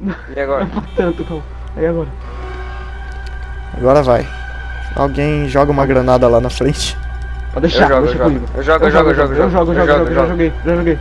E agora? Não tanto, não. Aí agora. Agora vai. Alguém joga uma granada lá na frente. Pode deixar, Eu jogo, deixa eu jogo. comigo. Eu jogo, eu jogo, eu jogo, eu jogo, eu jogo, eu jogo, já jogo. joguei, já joguei.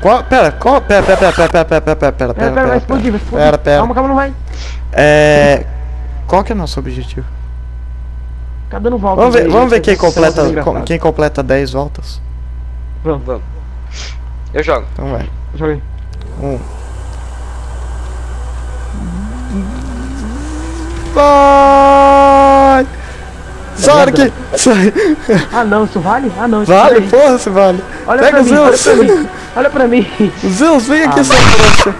Qual, pera, qual, pera, pera, pera, pera, pera, pera, pera, pera, pera, Pera, pera, vai explodir, vai explodir. Pera, pera. Calma, calma, não vai. É... Qual que é o nosso objetivo? Fica dando volta. Vamos ver, aí, vamos ver gente, quem essa completa, cena é engraçada. quem completa 10 voltas. Vamos, Vamos. Eu jogo. Então vai. joguei. Um. Vai! Sonic! Sai! Ah não, isso vale? Ah não, isso Vale, vale. porra, você vale. Olha Pega pra o mim, olha Zeus! pra mim. Olha pra mim. Zeus, vem aqui, Ah, sua trouxa.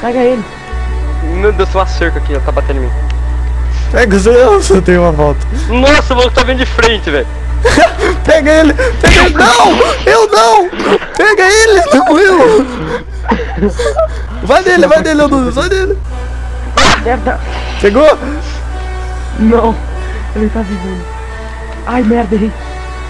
Pega ele. Meu Deus, tem uma cerca aqui, ó, tá batendo em mim. Pega o Zeus, eu tenho uma volta. Nossa, o maluco tá vindo de frente, velho. Pega ele! Pega ele! Não! Eu não! Pega ele! Tranquilo! Vai nele, vai nele, Anunes, vai nele! Merda. Pegou? Não. Ele tá vivo. Ai, merda, errei.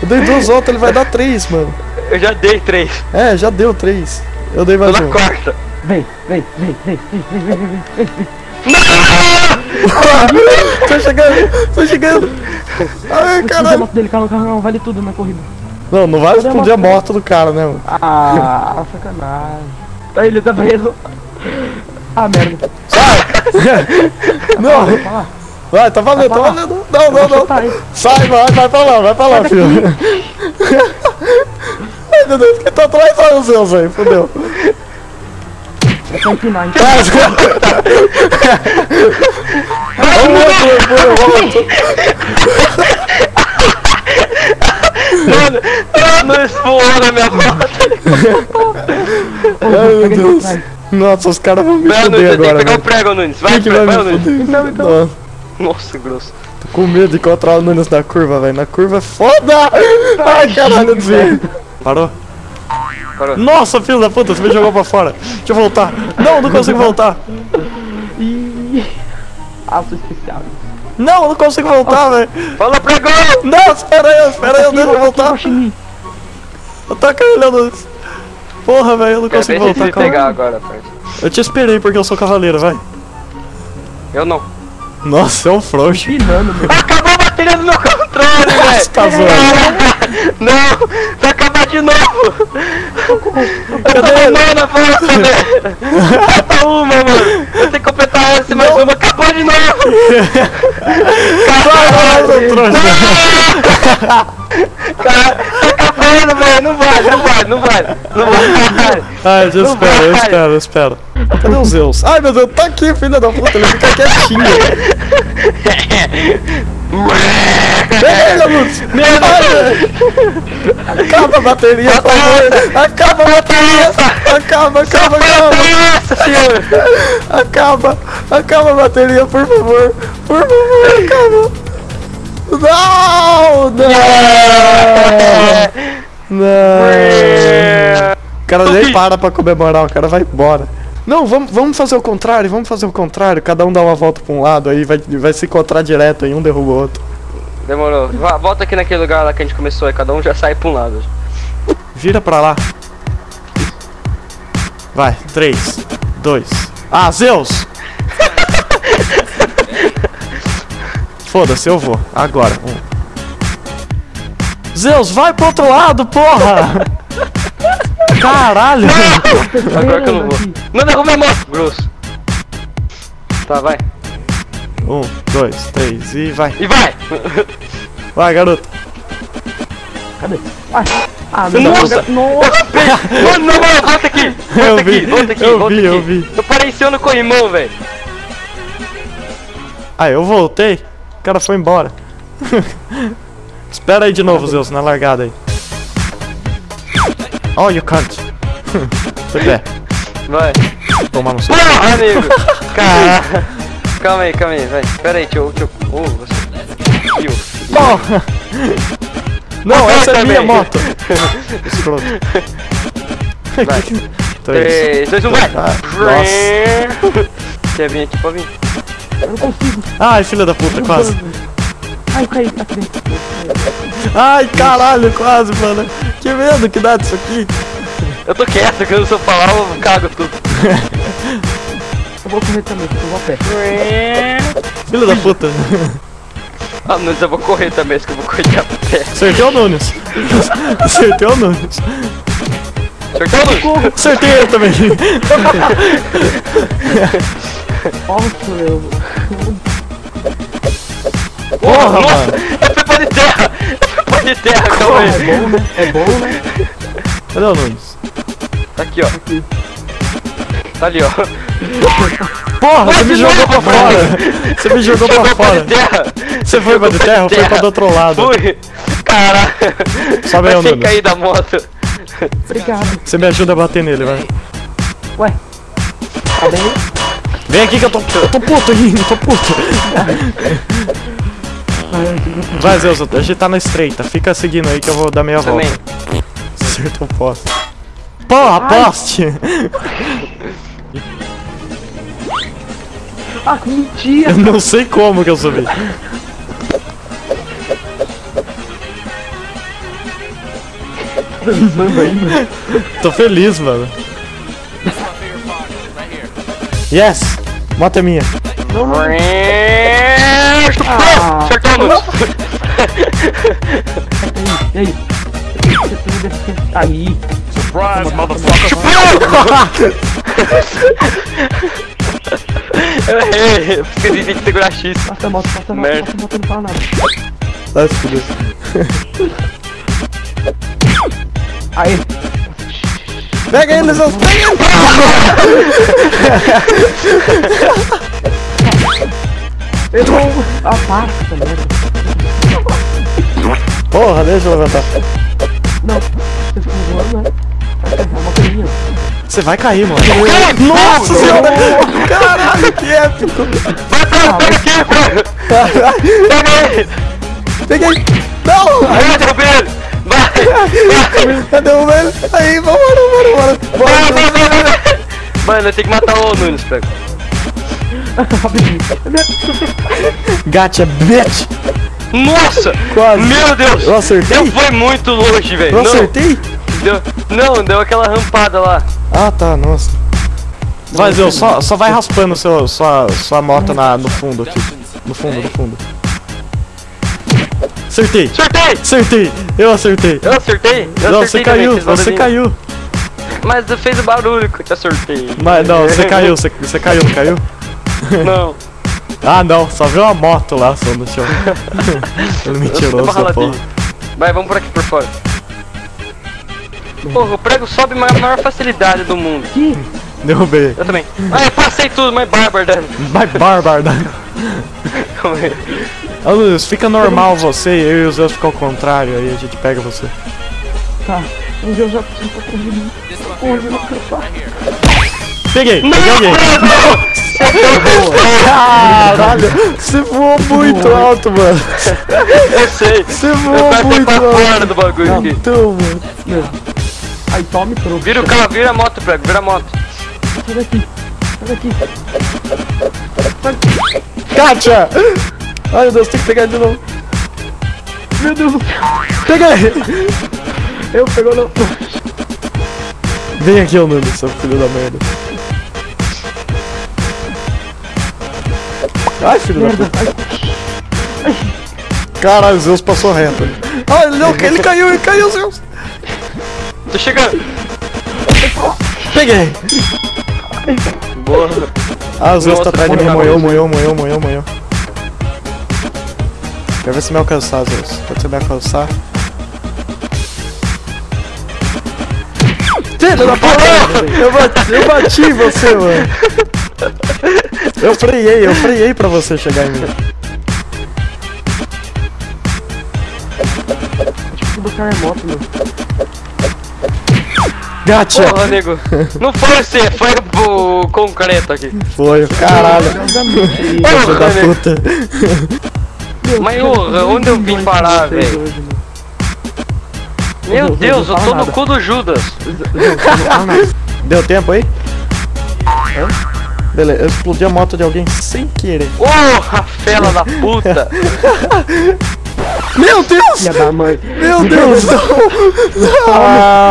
Eu dei duas voltas, ele vai dar três, mano. Eu já dei três. É, já deu três. Eu dei Tô mais na um. quarta. Vem, vem, vem, vem, vem, vem, vem, vem, vem, vem. tô chegando, tô chegando. Ai, a caralho. moto dele, calma, calma, vale tudo na corrida. Não, não vai explodir a moto do cara, né, mano? Ah, sacanagem. Aí ele tá preso. Ah, merda. Não, Vai tá valendo, tá valendo. Não, não, não. Sai, vai, vai pra lá, vai pra lá, Sai filho. Ai, meu Deus, quem tá atrás? Olha o Zeus aí, fodeu. É só empinar, então. Vamos outro, vamos outro. Mano, não explodiu na minha moto. Ai, meu Deus. Nossa, os caras vão me Não, Nunes, foder você tem que agora, pegar o velho. prego, Nunes. Vai, que vai, vai vai, Nunes. foder? Então, então. Nossa, Nossa, grosso. tô com medo de encontrar o Nunes na curva, velho. Na curva é foda! Ai, caralho, eu desviei. Parou? Parou. Nossa, filho da puta, você me jogou pra fora. Deixa eu voltar. Não, não consigo voltar. Aço especial. Não, não consigo voltar, velho. Fala pregão! Não, espera aí, espera aí, eu eu voltar. Guaxinim. Ataca ele, Nunes. Porra, velho, eu não consigo voltar. calma. pegar agora, parça. Eu te esperei porque eu sou cavaleiro, vai. Eu não. Nossa, é um frouxo. Meu. Acabou a bateria do meu controle, velho! Tá zoando. Não! Vai acabar de novo! Cadê ele? Não, na volta, velho! Falta uma, mano! Eu tenho que completar essa, mais uma, acabou de novo! Seu trouxa. Cara, acabando, velho! Não vai, não vai, não vai! Não vai! Ai, eu Não espero, eu espero, eu espero. Cadê o Zeus? Ai, meu Deus, tá aqui, filha da puta, ele fica quietinho. Pega Lutz. Ai, Acaba a bateria, por favor. Acaba a bateria. Acaba, acaba, acaba. Acaba, acaba a bateria, por favor. Por favor, acaba. Não, não. Não. O cara nem para pra comemorar, o cara vai embora. Não, vamos, vamos fazer o contrário, vamos fazer o contrário. Cada um dá uma volta pra um lado, aí vai, vai se encontrar direto, aí um derruba o outro. Demorou. Va- Volta aqui naquele lugar lá que a gente começou e cada um já sai pra um lado. Vira pra lá. Vai, 3, 2. Ah, Zeus! Foda-se, eu vou. Agora. Um. Zeus, vai pro outro lado, porra! Caralho! Agora que eu não vou. Não derruba a moto! Grosso. Tá, vai. Um, dois, três e vai. E vai! Vai, garoto. Cadê? Ai. Ah, meu Nossa! Deus. Nossa. Mano, não, mano, volta aqui! Volta Eu aqui, vi, volta aqui, eu volta vi, aqui. eu vi. Eu pareci no corrimão, velho. Ah, eu voltei. O cara foi embora. Espera aí de novo, Zeus, na largada aí. Oh, you can't. Foi pé. Vai. Tomar no seu. Porra, amigo! Cara. Calma aí, calma aí, vai. Pera aí, deixa eu. Deixa eu... Oh, você. Ih, Porra! Não, Vai essa é minha moto. Escroto. Vai. Três. 3, 2, 1, vai! Ah, nossa. Quer vir aqui, pode vir. Eu não consigo. Ai, filha da puta, quase. Ai, eu caí aqui dentro. Ai, caralho, quase, mano. Que medo que dá disso aqui. Eu tô quieto, que eu não sou falar, eu cago tudo. vou correr também, porque eu vou a pé. Filho da puta. Ah, Nunes, eu vou correr também, acho que eu vou correr de a pé. Acertei o Nunes. Acertei o Nunes. Acertou, Nunes? Acertei ele também. Nossa, meu. Porra, Nossa, mano. eu fui pôr de terra! Eu fui pôr de terra, calma É aí. bom, né? É bom, né? Cadê o Nunes? Tá aqui, ó. Tá ali, ó. Porra, você me jogou pra fora. Você me jogou pra fora. Você foi pra de terra ou foi pra do outro lado? Fui! Caralho! Sobe aí, Nunes. cair da moto. Obrigado. Você me ajuda a bater nele, vai. Ué. Tá bem? Vem aqui que eu tô, eu tô puto aqui, eu tô puto. Vai, Zeus, a gente tá na estreita. Fica seguindo aí que eu vou dar meia volta. Também. Acertou o poste. Porra, poste! Ah, que mentira! Eu não sei como que eu subi. Tô feliz, mano. Yes! Moto é minha. Não, não. Nunes. E aí? Aí. Surprise, motherfucker. Eu errei. Eu Esqueci de segurar X. Passa a moto, passa a moto, passa a moto, não fala nada. Se fuder. Aí. Pega ele, Zeus! Pega ele! Errou! Ah, para, essa merda. Porra, deixa eu levantar. Não, você ficou voando, né? Vai pegar uma coisinha. Você vai cair, mano. Nossa senhora! Caralho, que épico! Pega aqui, Pega ele. Peguei! Não! Vai, derrubei ele. Vai. Cadê o velho? Aí, vambora, vambora, Vai, vambora! vai, vai, vai, vai. Mano, eu tenho que matar o Nunes, pega. Rapidinho. Gacha, bitch! Nossa! Quase. Meu Deus! Eu acertei? Eu fui muito longe, velho. Eu Não, acertei? Deu, não, deu aquela rampada lá. Ah, tá, nossa. Vai, Zeus, só, só vai raspando seu, sua, sua moto na, no fundo aqui. No fundo, no fundo. Acertei! Acertei! Acertei! Eu acertei! Eu acertei? Eu Não, acertei você caiu, você caiu! Mas eu fez o barulho que eu te acertei. Mas não, você caiu, você, você caiu, não caiu? Não. Ah não, só viu uma moto lá só no chão. Ele mentiroso da raladinho. porra. Vai, vamos por aqui por fora. Porra, o prego sobe com a maior facilidade do mundo. Derrubei. Eu também. Ah, eu passei tudo, mas bárbaro, né? Bárbaro. né? Calma aí. Ô Luiz, fica normal você, eu e o Zeus ficam ao contrário, aí a gente pega você. Tá. Um dia eu já preciso pra correr. Porra, eu não. Peguei, peguei alguém. Caralho, você voou muito alto, mano. Eu sei. Você Eu voou passei muito alto. do bagulho aqui. Então, mano. Meu. Aí tome pro. Vira o carro, vira a moto, prego, vira a moto. Sai daqui. Sai daqui. Kátia! Ai meu Deus, tem que pegar de novo. Meu Deus. Peguei! Eu pegou no. Vem aqui, ô Nuno, seu filho da merda. Ai, filho da Merda. puta. Ai, Caralho, o Zeus passou reto. ali. Ai, ele, não, ele caiu, ele caiu, Zeus. Tô chegando. Peguei. Boa. Ah, o Zeus tá atrás de mim, porra, moeu, moeu, moeu, moeu, moeu. Quer ver se me alcançar, Zeus. Pode você me alcançar? Filho da puta! Eu bati, eu bati em você, mano. Eu freiei, eu freiei pra você chegar em mim. tive que buscar minha moto, meu. Gacha! Porra, nego. Não foi você, foi o concreto aqui. Foi, caralho. Filho da puta. Mas ô, onde eu vim parar, velho? Meu Não, Deus, eu tô no cu do Judas. Deu tempo aí? Beleza, eu explodi a moto de alguém sem querer. Porra, fela da puta. Meu Deus! Filha da mãe. Meu Deus! Não! Ah!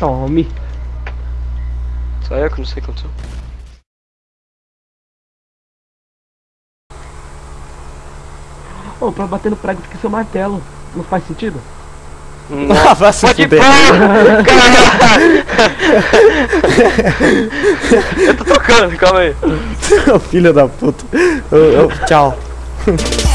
Tome. Só eu que não sei quanto sou. Ô, pra bater no prego tem que ser o martelo. Não faz sentido? Ah, vai se fuder. Eu tô tocando, calma aí. Filho da puta. Ô, ô, tchau.